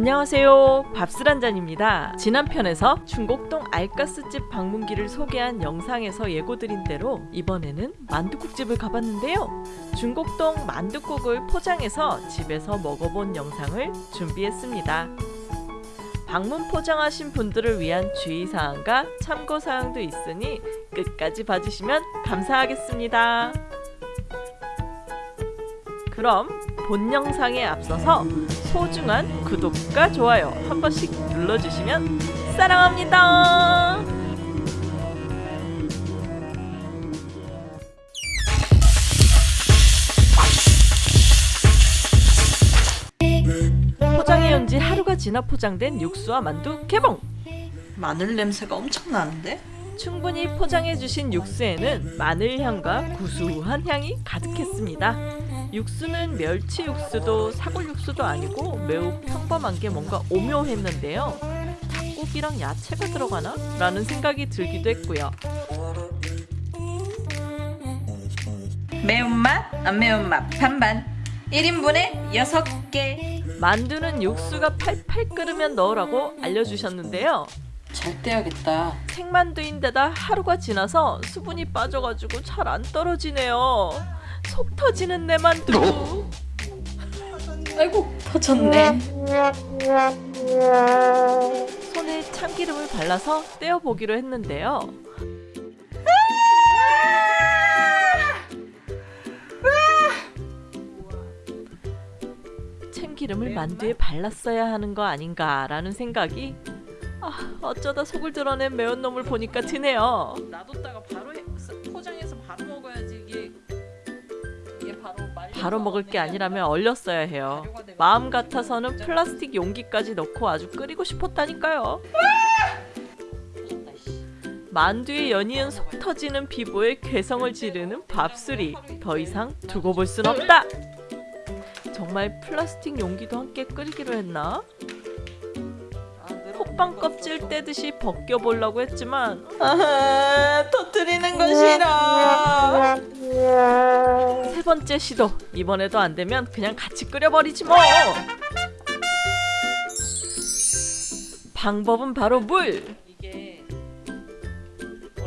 안녕하세요. 밥술 한잔입니다. 지난 편에서 중곡동 알가스집 방문기를 소개한 영상에서 예고드린 대로 이번에는 만둣국집을 가봤는데요. 중곡동 만둣국을 포장해서 집에서 먹어본 영상을 준비했습니다. 방문 포장하신 분들을 위한 주의사항과 참고사항도 있으니 끝까지 봐주시면 감사하겠습니다. 그럼 본 영상에 앞서서 소중한 구독과 좋아요 한 번씩 눌러주시면 사랑합니다. 포장해 온 지 하루가 지나 포장된 육수와 만두 개봉! 마늘 냄새가 엄청 나는데? 충분히 포장해 주신 육수에는 마늘 향과 구수한 향이 가득했습니다. 육수는 멸치 육수도 사골 육수도 아니고 매우 평범한 게 뭔가 오묘했는데요. 닭고기랑 야채가 들어가나? 라는 생각이 들기도 했고요. 매운맛, 안 매운맛 반반 1인분에 6개 만두는 육수가 팔팔 끓으면 넣으라고 알려주셨는데요. 잘 떼야겠다 생만두인데다 하루가 지나서 수분이 빠져가지고 잘 안 떨어지네요. 속 터지는 내 만두. 아이고 터졌네 손에 참기름을 발라서 떼어보기로 했는데요. 참기름을 만두에 발랐어야 하는 거 아닌가라는 생각이 아, 어쩌다 속을 드러낸 매운 놈을 보니까 드네요. 놔뒀다가 바로 해, 바로 먹을 게 아니라면 얼렸어야 해요. 마음 같아서는 플라스틱 용기까지 넣고 아주 끓이고 싶었다니까요. 만두에 연이은 속 터지는 피부에 괴성을 지르는 밥술이 더 이상 두고 볼 순 없다. 정말 플라스틱 용기도 함께 끓이기로 했나? 호빵 거 껍질. 떼듯이 벗겨보려고 했지만 아, 터뜨리는 건 싫어. 세 번째 시도 이번에도 안 되면 그냥 같이 끓여버리지 뭐. 방법은 바로 물.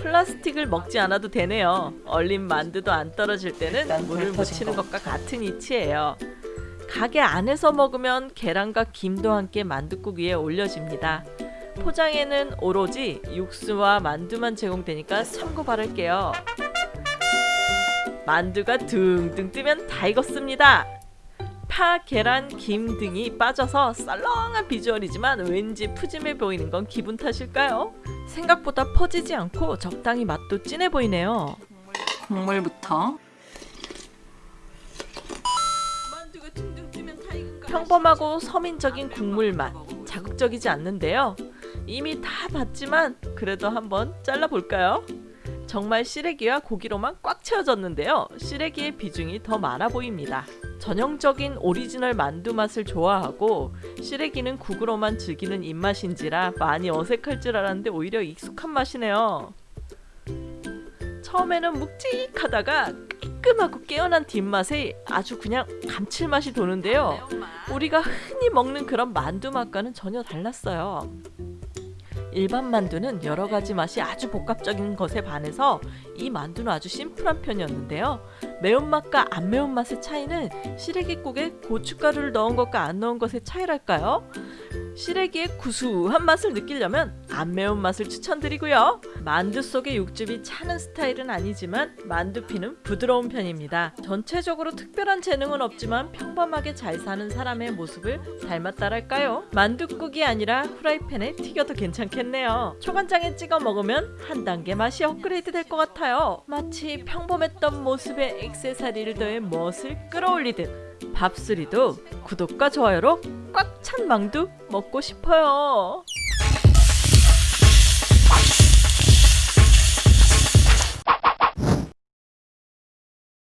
플라스틱을 먹지 않아도 되네요. 얼린 만두도 안 떨어질 때는 물을 묻히는 거. 것과 같은 이치예요. 가게 안에서 먹으면 계란과 김도 함께 만둣국 위에 올려집니다. 포장에는 오로지 육수와 만두만 제공되니까 참고 바랄게요. 만두가 둥둥 뜨면 다 익었습니다. 파, 계란, 김 등이 빠져서 썰렁한 비주얼이지만 왠지 푸짐해 보이는 건 기분 탓일까요? 생각보다 퍼지지 않고 적당히 맛도 진해 보이네요. 국물부터? 평범하고 서민적인 국물 맛 자극적이지 않는데요. 이미 다 봤지만 그래도 한번 잘라볼까요? 정말 시래기와 고기로만 꽉 채워졌는데요. 시래기의 비중이 더 많아 보입니다. 전형적인 오리지널 만두 맛을 좋아하고 시래기는 국으로만 즐기는 입맛인지라 많이 어색할 줄 알았는데 오히려 익숙한 맛이네요. 처음에는 묵직하다가 깔끔하고 깨어난 뒷맛에 아주 그냥 감칠맛이 도는데요. 우리가 흔히 먹는 그런 만두 맛과는 전혀 달랐어요. 일반 만두는 여러 가지 맛이 아주 복합적인 것에 반해서 이 만두는 아주 심플한 편이었는데요. 매운맛과 안 매운맛의 차이는 시래기국에 고춧가루를 넣은 것과 안 넣은 것의 차이랄까요? 시래기의 구수한 맛을 느끼려면 안 매운 맛을 추천드리고요. 만두 속에 육즙이 차는 스타일은 아니지만 만두피는 부드러운 편입니다. 전체적으로 특별한 재능은 없지만 평범하게 잘 사는 사람의 모습을 닮았다랄까요? 만두국이 아니라 후라이팬에 튀겨도 괜찮겠네요. 초간장에 찍어 먹으면 한 단계 맛이 업그레이드 될 것 같아요. 마치 평범했던 모습에 액세서리를 더해 멋을 끌어올리듯 밥수리도 구독과 좋아요로 꽉 찬 망두 먹고 싶어요.